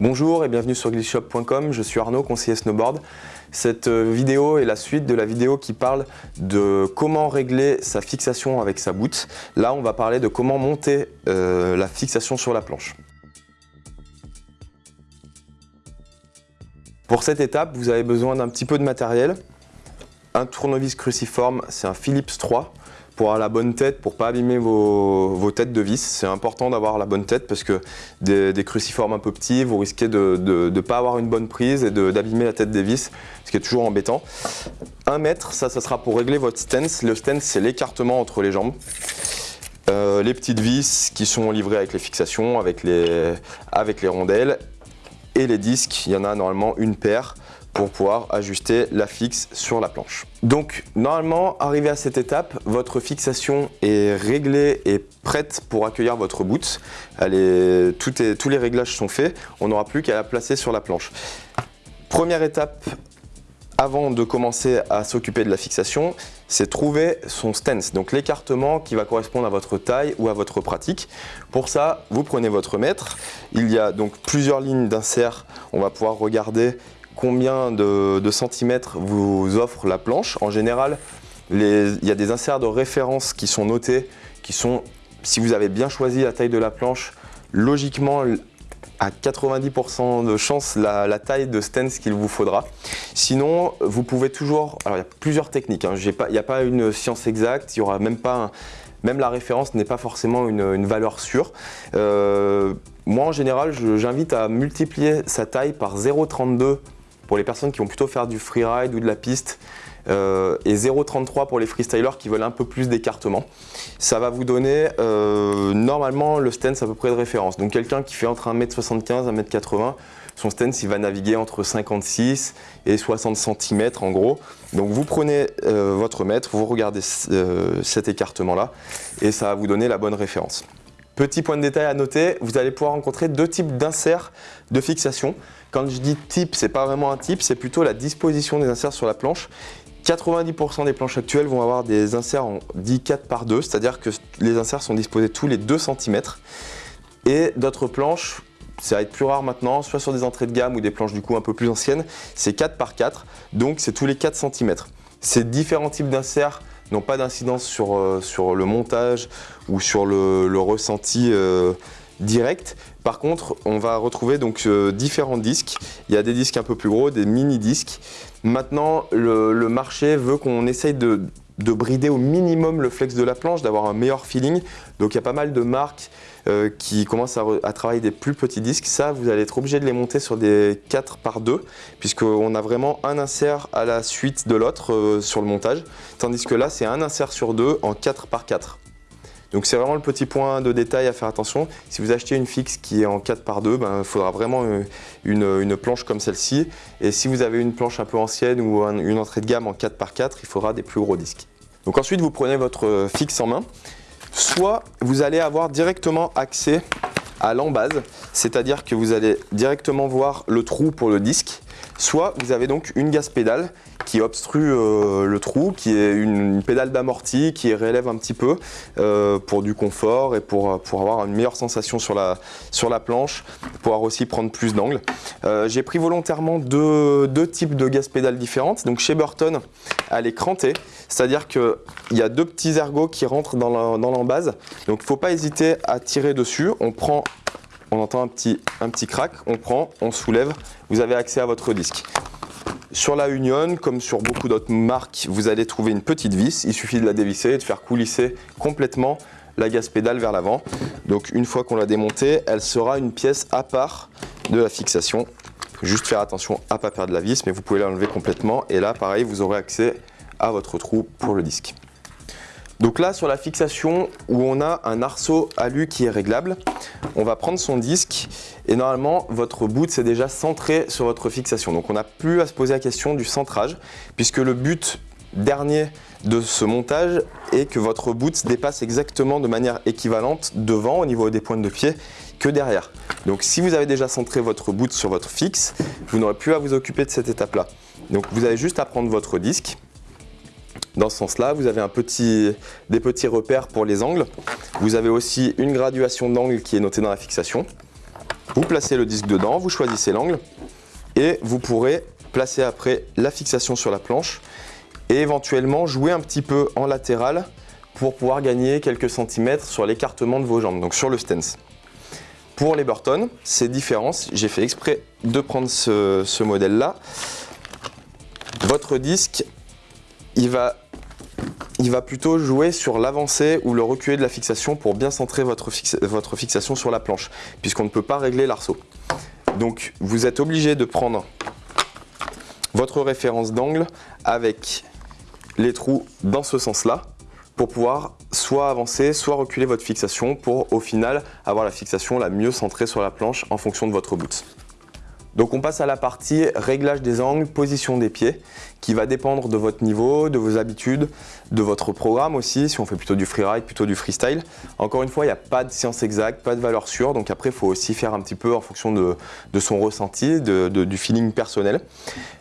Bonjour et bienvenue sur glitchshop.com, je suis Arnaud, conseiller snowboard. Cette euh, vidéo est la suite de la vidéo qui parle de comment régler sa fixation avec sa boot. Là, on va parler de comment monter euh, la fixation sur la planche. Pour cette étape, vous avez besoin d'un petit peu de matériel. Un tournevis cruciforme, c'est un Philips 3 pour avoir la bonne tête, pour pas abîmer vos, têtes de vis. C'est important d'avoir la bonne tête parce que des, cruciformes un peu petits, vous risquez de ne pas avoir une bonne prise et d'abîmer la tête des vis, ce qui est toujours embêtant. Un mètre, ça, ça sera pour régler votre stance. Le stance, c'est l'écartement entre les jambes. Euh, les petites vis qui sont livrées avec les fixations, avec les, avec les rondelles. Et les disques, il y en a normalement une paire pour pouvoir ajuster la fixe sur la planche. Donc normalement, arrivé à cette étape, votre fixation est réglée et prête pour accueillir votre boot. Tous les réglages sont faits, on n'aura plus qu'à la placer sur la planche. Première étape avant de commencer à s'occuper de la fixation, c'est trouver son stance, donc l'écartement qui va correspondre à votre taille ou à votre pratique. Pour ça, vous prenez votre mètre. Il y a donc plusieurs lignes d'insert. On va pouvoir regarder combien de, centimètres vous offre la planche. En général, il y a des inserts de référence qui sont notés, qui sont, si vous avez bien choisi la taille de la planche, logiquement à 90% de chance la, taille de stance qu'il vous faudra. Sinon, vous pouvez toujours... Alors, il y a plusieurs techniques. Hein. il n'y a pas une science exacte. Il y aura même pas... même la référence n'est pas forcément une, valeur sûre. Euh, moi, en général, j'invite à multiplier sa taille par 0,32 pour les personnes qui vont plutôt faire du freeride ou de la piste euh, et 0,33 pour les freestylers qui veulent un peu plus d'écartement. Ça va vous donner euh, normalement le stance à peu près de référence. Donc quelqu'un qui fait entre 1m75 et 1m80, son stance il va naviguer entre 56 et 60 cm en gros. Donc vous prenez euh, votre mètre, vous regardez cet écartement là et ça va vous donner la bonne référence. Petit point de détail à noter, vous allez pouvoir rencontrer deux types d'inserts de fixation. Quand je dis type, c'est pas vraiment un type, c'est plutôt la disposition des inserts sur la planche. 90% des planches actuelles vont avoir des inserts en 10 4 par 2, c'est-à-dire que les inserts sont disposés tous les 2 cm. Et d'autres planches, ça va être plus rare maintenant, soit sur des entrées de gamme ou des planches du coup un peu plus anciennes, c'est 4 par 4, donc c'est tous les 4 cm. Ces différents types d'inserts n'ont pas d'incidence sur, euh, sur le montage ou sur le, ressenti euh, direct. Par contre, on va retrouver donc euh, différents disques. Il y a des disques un peu plus gros, des mini-disques. Maintenant, le, marché veut qu'on essaye de, brider au minimum le flex de la planche, d'avoir un meilleur feeling. Donc il y a pas mal de marques euh, qui commencent à, travailler des plus petits disques. Ça, vous allez être obligé de les monter sur des 4 par 2, puisqu'on a vraiment un insert à la suite de l'autre sur le montage. Tandis que là, c'est un insert sur deux en 4 par 4. Donc c'est vraiment le petit point de détail à faire attention. Si vous achetez une fixe qui est en 4 par 2, ben, il faudra vraiment euh, une, planche comme celle-ci. Et si vous avez une planche un peu ancienne ou une entrée de gamme en 4 par 4, il faudra des plus gros disques. Donc ensuite, vous prenez votre euh, fixe en main. Soit vous allez avoir directement accès à l'embase, c'est-à-dire que vous allez directement voir le trou pour le disque. Soit vous avez donc une gaz pédale qui obstrue euh, le trou, qui est une, pédale d'amorti qui relève un petit peu euh, pour du confort et pour, avoir une meilleure sensation sur la, sur la planche, pouvoir aussi prendre plus d'angle. Euh, j'ai pris volontairement deux, deux, types de gaz pédales différentes. Donc chez Burton, elle est crantée, c'est-à-dire qu'il y a deux petits ergots qui rentrent dans l'embase. Donc il ne faut pas hésiter à tirer dessus. On prend on entend un petit, un crack, on prend, on soulève, vous avez accès à votre disque. Sur la Union, comme sur beaucoup d'autres marques, vous allez trouver une petite vis. Il suffit de la dévisser et de faire coulisser complètement la gaz pédale vers l'avant. Donc une fois qu'on l'a démontée, elle sera une pièce à part de la fixation. Juste faire attention à ne pas perdre la vis, mais vous pouvez l'enlever complètement. Et là, pareil, vous aurez accès à votre trou pour le disque. Donc là, sur la fixation où on a un arceau alu qui est réglable, on va prendre son disque et normalement, votre boot c'est déjà centré sur votre fixation. Donc on n'a plus à se poser la question du centrage puisque le but dernier de ce montage est que votre boot dépasse exactement de manière équivalente devant au niveau des pointes de pied que derrière. Donc si vous avez déjà centré votre boot sur votre fixe, vous n'aurez plus à vous occuper de cette étape-là. Donc vous avez juste à prendre votre disque, dans ce sens-là. Vous avez des petits repères pour les angles. Vous avez aussi une graduation d'angle qui est notée dans la fixation. Vous placez le disque dedans, vous choisissez l'angle et vous pourrez placer après la fixation sur la planche et éventuellement jouer un petit peu en latéral pour pouvoir gagner quelques centimètres sur l'écartement de vos jambes, donc sur le stance. Pour les Burton, c'est différent. J'ai fait exprès de prendre ce modèle-là. Votre disque, il va il va plutôt jouer sur l'avancée ou le reculer de la fixation pour bien centrer votre, votre fixation sur la planche, puisqu'on ne peut pas régler l'arceau. Donc vous êtes obligé de prendre votre référence d'angle avec les trous dans ce sens-là pour pouvoir soit avancer, soit reculer votre fixation pour au final avoir la fixation la mieux centrée sur la planche en fonction de votre boot. Donc on passe à la partie réglage des angles, position des pieds, qui va dépendre de votre niveau, de vos habitudes, de votre programme aussi, si on fait plutôt du freeride, plutôt du freestyle. Encore une fois, il n'y a pas de science exacte, pas de valeur sûre, donc après il faut aussi faire un petit peu en fonction de, son ressenti, du feeling personnel.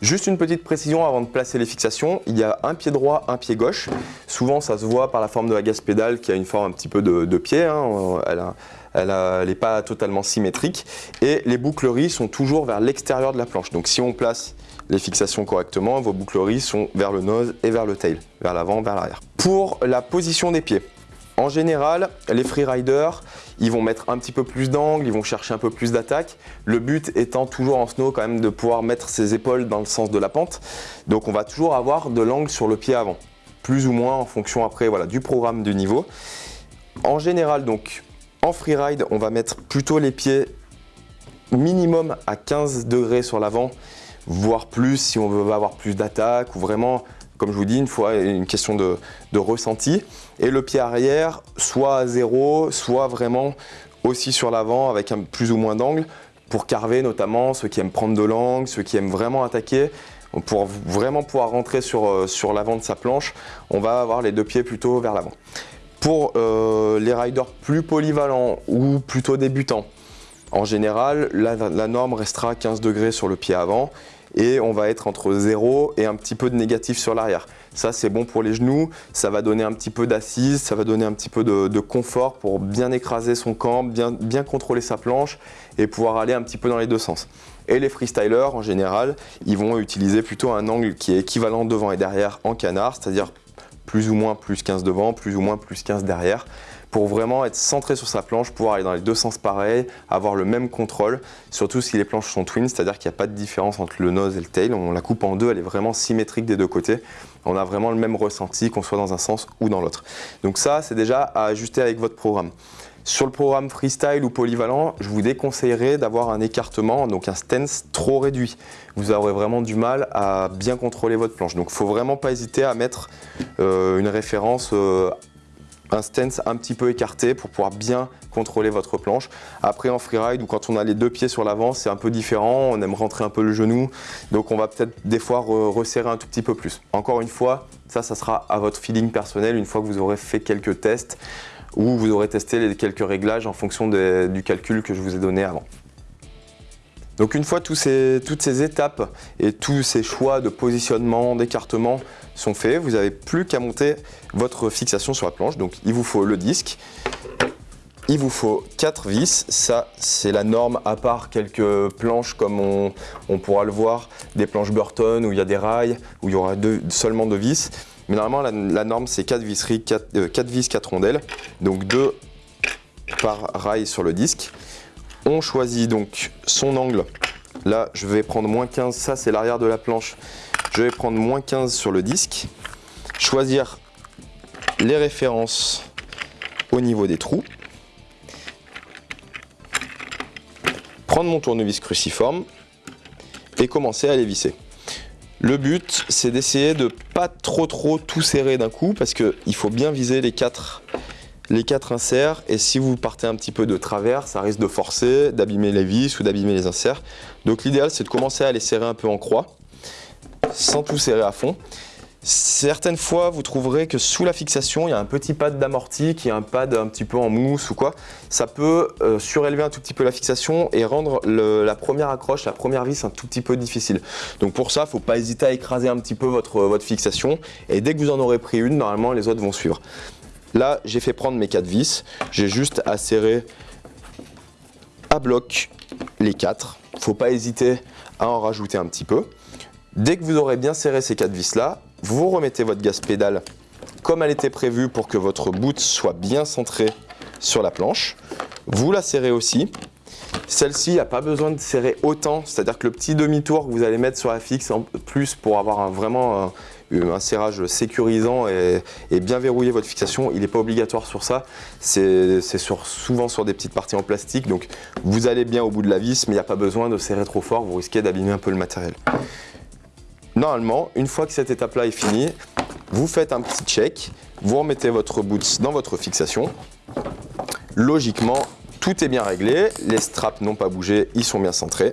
Juste une petite précision avant de placer les fixations, il y a un pied droit, un pied gauche. Souvent ça se voit par la forme de la gaze pédale qui a une forme un petit peu de, pied, hein. N'est pas totalement symétrique et les boucleries sont toujours vers l'extérieur de la planche. Donc si on place les fixations correctement, vos boucleries sont vers le nose et vers le tail, vers l'avant, vers l'arrière. Pour la position des pieds, en général, les freeriders, ils vont mettre un petit peu plus d'angle, ils vont chercher un peu plus d'attaque. Le but étant toujours en snow quand même de pouvoir mettre ses épaules dans le sens de la pente. Donc on va toujours avoir de l'angle sur le pied avant, plus ou moins en fonction après voilà, du programme du niveau. En général, donc en freeride, on va mettre plutôt les pieds minimum à 15 degrés sur l'avant, voire plus si on veut avoir plus d'attaque ou vraiment, comme je vous dis, une fois une question de, ressenti. Et le pied arrière, soit à zéro, soit vraiment aussi sur l'avant avec un plus ou moins d'angle pour carver notamment ceux qui aiment prendre de l'angle, ceux qui aiment vraiment attaquer. Pour vraiment pouvoir rentrer euh, sur l'avant de sa planche, on va avoir les deux pieds plutôt vers l'avant. Pour euh, les riders plus polyvalents ou plutôt débutants, en général, la, norme restera 15 degrés sur le pied avant et on va être entre 0 et un petit peu de négatif sur l'arrière. Ça, c'est bon pour les genoux, ça va donner un petit peu d'assise, ça va donner un petit peu de, confort pour bien écraser son camp, bien, bien contrôler sa planche et pouvoir aller un petit peu dans les deux sens. Et les freestylers, en général, ils vont utiliser plutôt un angle qui est équivalent devant et derrière en canard, c'est-à-dire plus ou moins plus 15 devant, plus ou moins plus 15 derrière pour vraiment être centré sur sa planche, pouvoir aller dans les deux sens pareils, avoir le même contrôle, surtout si les planches sont twin, c'est-à-dire qu'il n'y a pas de différence entre le nose et le tail, on la coupe en deux, elle est vraiment symétrique des deux côtés, on a vraiment le même ressenti qu'on soit dans un sens ou dans l'autre. Donc ça, c'est déjà à ajuster avec votre programme. Sur le programme freestyle ou polyvalent, je vous déconseillerais d'avoir un écartement, donc un stance trop réduit. Vous aurez vraiment du mal à bien contrôler votre planche. Donc il ne faut vraiment pas hésiter à mettre euh, une référence euh, un stance un petit peu écarté pour pouvoir bien contrôler votre planche. Après en freeride ou quand on a les deux pieds sur l'avant, c'est un peu différent, on aime rentrer un peu le genou, donc on va peut-être des fois resserrer un tout petit peu plus. Encore une fois, ça, ça sera à votre feeling personnel une fois que vous aurez fait quelques tests ou vous aurez testé les quelques réglages en fonction du calcul que je vous ai donné avant. Donc une fois toutes ces étapes et tous ces choix de positionnement, d'écartement sont faits, vous n'avez plus qu'à monter votre fixation sur la planche. Donc il vous faut le disque, il vous faut 4 vis, ça c'est la norme à part quelques planches comme on, pourra le voir, des planches Burton où il y a des rails, où il y aura seulement deux vis. Mais normalement la, norme c'est 4 visseries, 4, 4 vis, 4 rondelles, donc 2 par rail sur le disque. On choisit donc son angle. Là, je vais prendre moins 15, ça c'est l'arrière de la planche. Je vais prendre moins 15 sur le disque. Choisir les références au niveau des trous. Prendre mon tournevis cruciforme et commencer à les visser. Le but, c'est d'essayer de pas trop trop tout serrer d'un coup parce qu'il faut bien viser les quatre les quatre inserts et si vous partez un petit peu de travers, ça risque de forcer, d'abîmer les vis ou d'abîmer les inserts. Donc l'idéal c'est de commencer à les serrer un peu en croix, sans tout serrer à fond. Certaines fois, vous trouverez que sous la fixation, il y a un petit pad d'amorti qui est un pad un petit peu en mousse ou quoi. Ça peut euh, surélever un tout petit peu la fixation et rendre la première accroche, la première vis un tout petit peu difficile. Donc pour ça, il faut pas hésiter à écraser un petit peu votre, votre fixation et dès que vous en aurez pris une, normalement les autres vont suivre. Là, j'ai fait prendre mes quatre vis. J'ai juste à serrer à bloc les quatre. Faut pas hésiter à en rajouter un petit peu. Dès que vous aurez bien serré ces quatre vis là, vous remettez votre gaz pédale comme elle était prévue pour que votre boot soit bien centré sur la planche. Vous la serrez aussi. Celle-ci, il n'y a pas besoin de serrer autant, c'est-à-dire que le petit demi-tour que vous allez mettre sur la fixe en plus pour avoir vraiment un, serrage sécurisant et, bien verrouiller votre fixation, il n'est pas obligatoire sur ça. C'est souvent sur des petites parties en plastique, donc vous allez bien au bout de la vis, mais il n'y a pas besoin de serrer trop fort, vous risquez d'abîmer un peu le matériel. Normalement, une fois que cette étape-là est finie, vous faites un petit check, vous remettez votre boot dans votre fixation. Logiquement, tout est bien réglé, les straps n'ont pas bougé, ils sont bien centrés.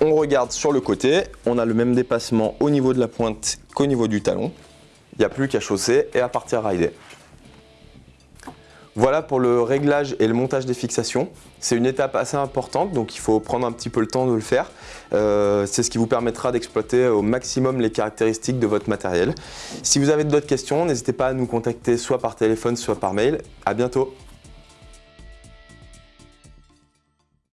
On regarde sur le côté, on a le même dépassement au niveau de la pointe qu'au niveau du talon. Il n'y a plus qu'à chausser et à partir rider. Voilà pour le réglage et le montage des fixations. C'est une étape assez importante, donc il faut prendre un petit peu le temps de le faire. Euh, c'est ce qui vous permettra d'exploiter au maximum les caractéristiques de votre matériel. Si vous avez d'autres questions, n'hésitez pas à nous contacter soit par téléphone, soit par mail. À bientôt